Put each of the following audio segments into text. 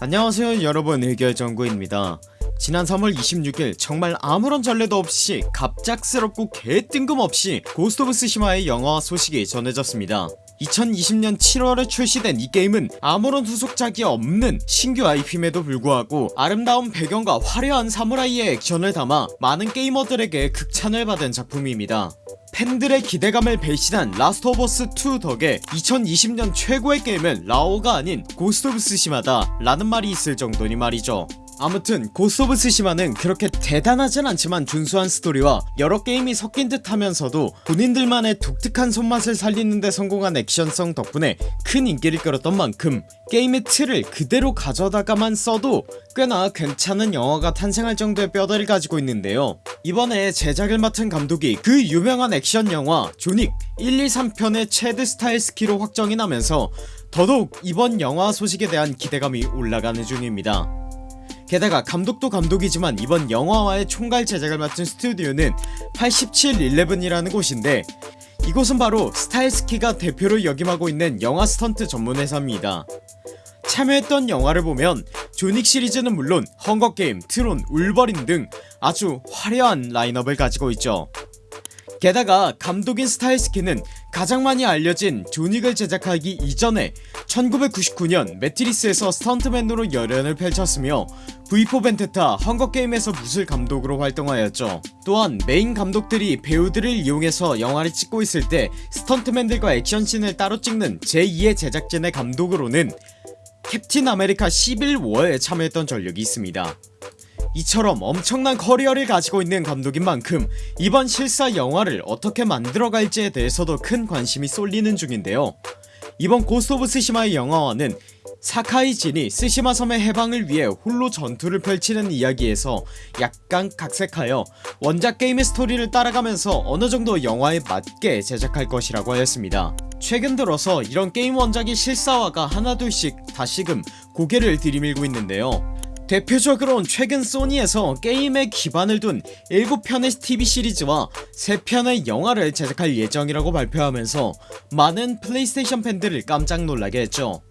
안녕하세요 여러분. 의결정구입니다. 지난 3월 26일 정말 아무런 전례도 없이 갑작스럽고 개뜬금없이 Ghost of Tsushima의 영화 소식이 전해졌습니다. 2020년 7월에 출시된 이 게임은 아무런 후속작이 없는 신규 IP임에도 불구하고 아름다운 배경과 화려한 사무라이의 액션을 담아 많은 게이머들에게 극찬을 받은 작품입니다 팬들의 기대감을 배신한 Last of Us 2 덕에 2020년 최고의 게임은 라오어가 아닌 Ghost of Tsushima다 라는 말이 있을 정도니 말이죠 아무튼 Ghost of Tsushima는 그렇게 대단하진 않지만 준수한 스토리와 여러 게임이 섞인 듯 하면서도 본인들만의 독특한 손맛을 살리는데 성공한 액션성 덕분에 큰 인기를 끌었던 만큼 게임의 틀을 그대로 가져다가만 써도 꽤나 괜찮은 영화가 탄생할 정도의 뼈대를 가지고 있는데요. 이번에 제작을 맡은 감독이 그 유명한 액션 영화 John Wick 1, 2, 3편의 Chad Stahelski로 확정이 나면서 더더욱 이번 영화 소식에 대한 기대감이 올라가는 중입니다 게다가 감독도 감독이지만 이번 영화화의 총괄 제작을 맡은 스튜디오는 8711이라는 곳인데 이곳은 바로 Stahelski가 대표로 역임하고 있는 영화 스턴트 전문 회사입니다. 참여했던 영화를 보면 John Wick 시리즈는 물론 Hunger Games, Tron, Wolverine 등 아주 화려한 라인업을 가지고 있죠. 게다가 감독인 Stahelski는 가장 많이 알려진 John Wick을 제작하기 이전에 1999년 Matrix에서 스턴트맨으로 열연을 펼쳤으며 V4 벤테타 헝거게임에서 무술 감독으로 활동하였죠. 또한 메인 감독들이 배우들을 이용해서 영화를 찍고 있을 때 스턴트맨들과 액션씬을 따로 찍는 제2의 제작진의 감독으로는 Captain America Civil War에 참여했던 전력이 있습니다 이처럼 엄청난 커리어를 가지고 있는 감독인 만큼 이번 실사 영화를 어떻게 만들어갈지에 대해서도 큰 관심이 쏠리는 중인데요. 이번 Ghost of Tsushima의 영화화는 사카이 진이 쓰시마 섬의 해방을 위해 홀로 전투를 펼치는 이야기에서 약간 각색하여 원작 게임의 스토리를 따라가면서 어느정도 영화에 맞게 제작할 것이라고 하였습니다. 최근 들어서 이런 게임 원작의 실사화가 하나둘씩 다시금 고개를 들이밀고 있는데요 대표적으론 최근 소니에서 게임에 기반을 둔 7편의 TV 시리즈와 3편의 영화를 제작할 예정이라고 발표하면서 많은 플레이스테이션 팬들을 깜짝 놀라게 했죠.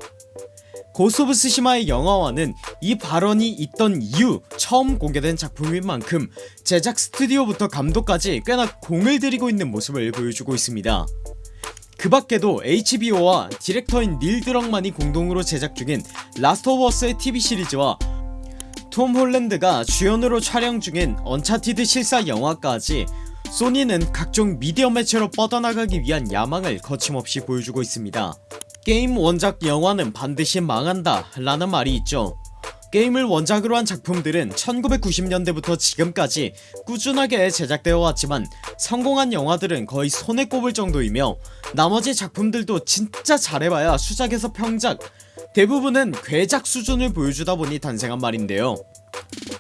Ghost of Tsushima의 영화화는 이 발언이 있던 이후 처음 공개된 작품인 만큼 제작 스튜디오부터 감독까지 꽤나 공을 들이고 있는 모습을 보여주고 있습니다. 그 밖에도 HBO와 디렉터인 닐 드럭만이 공동으로 제작 중인 라스트 오브 어스의 TV 시리즈와 톰 홀랜드가 주연으로 촬영 중인 언차티드 실사 영화까지 소니는 각종 미디어 매체로 뻗어나가기 위한 야망을 거침없이 보여주고 있습니다. 게임 원작 영화는 반드시 망한다 라는 말이 있죠. 게임을 원작으로 한 작품들은 1990년대부터 지금까지 꾸준하게 제작되어 왔지만 성공한 영화들은 거의 손에 꼽을 정도이며 나머지 작품들도 진짜 잘해봐야 수작에서 평작 대부분은 괴작 수준을 보여주다 보니 탄생한 말인데요.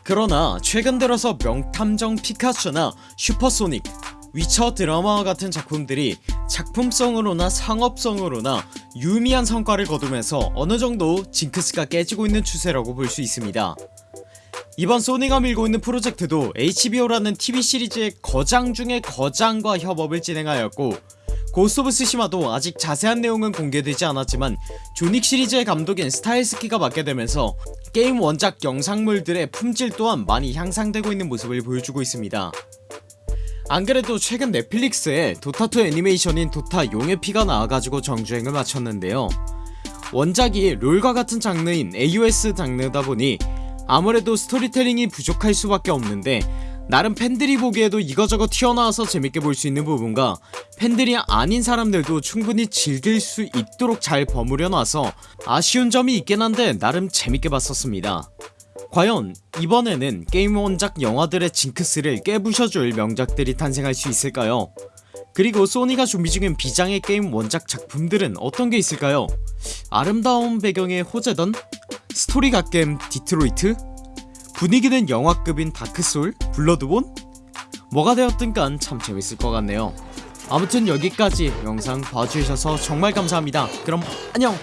그러나 최근 들어서 명탐정 피카츄나 슈퍼소닉 위쳐 드라마와 같은 작품들이 작품성으로나 상업성으로나 유미한 성과를 거두면서 어느정도 징크스가 깨지고 있는 추세라고 볼 수 있습니다. 이번 소니가 밀고 있는 프로젝트도 HBO라는 TV 시리즈의 거장 중의 거장과 협업을 진행하였고 고스트 오브 쓰시마도 아직 자세한 내용은 공개되지 않았지만 존 윅 시리즈의 감독인 스타헬스키가 맡게 되면서 게임 원작 영상물들의 품질 또한 많이 향상되고 있는 모습을 보여주고 있습니다. 안그래도 최근 넷플릭스에 도타2 애니메이션인 도타 용의 피가 나와가지고 정주행을 마쳤는데요. 원작이 롤과 같은 장르인 AOS 장르다 보니 아무래도 스토리텔링이 부족할 수밖에 없는데 나름 팬들이 보기에도 이거저거 튀어나와서 재밌게 볼 수 있는 부분과 팬들이 아닌 사람들도 충분히 즐길 수 있도록 잘 버무려 놔서 아쉬운 점이 있긴 한데 나름 재밌게 봤었습니다 과연 이번에는 게임 원작 영화들의 징크스를 깨부셔줄 명작들이 탄생할 수 있을까요? 그리고 소니가 준비 중인 비장의 게임 원작 작품들은 어떤게 있을까요? 아름다운 배경의 호재던? 스토리 갓겜 디트로이트? 분위기는 영화급인 다크소울? 블러드본? 뭐가 되었든 간 참 재밌을 것 같네요 아무튼 여기까지 영상 봐주셔서 정말 감사합니다 그럼 안녕